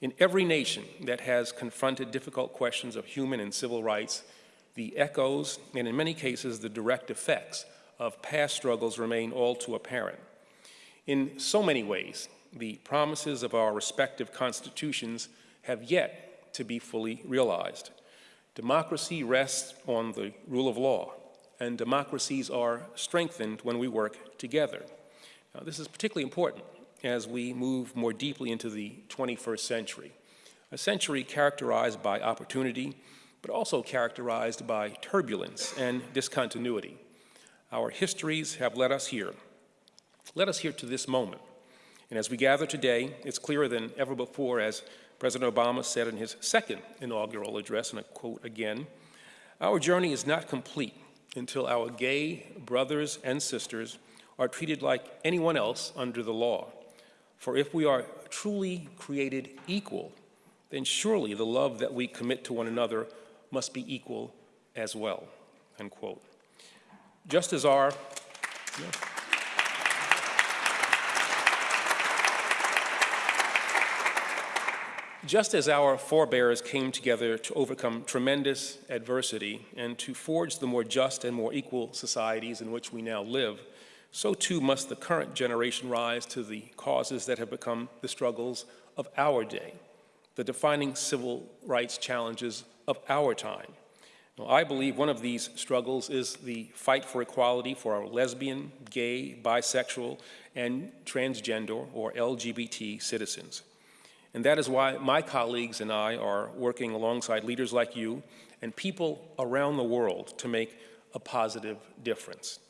In every nation that has confronted difficult questions of human and civil rights, the echoes, and in many cases the direct effects, of past struggles remain all too apparent. In so many ways, the promises of our respective constitutions have yet to be fully realized. Democracy rests on the rule of law, and democracies are strengthened when we work together. Now, this is particularly important as we move more deeply into the 21st century, a century characterized by opportunity, but also characterized by turbulence and discontinuity. Our histories have led us here. Led us here to this moment. And as we gather today, it's clearer than ever before, as President Obama said in his second inaugural address, and I quote again, our journey is not complete until our gay brothers and sisters are treated like anyone else under the law. For if we are truly created equal, then surely the love that we commit to one another must be equal as well. Just as our, yeah. Just as our forebears came together to overcome tremendous adversity and to forge the more just and more equal societies in which we now live, so too must the current generation rise to the causes that have become the struggles of our day, the defining civil rights challenges of our time. Now, I believe one of these struggles is the fight for equality for our lesbian, gay, bisexual, and transgender or LGBT citizens. And that is why my colleagues and I are working alongside leaders like you and people around the world to make a positive difference.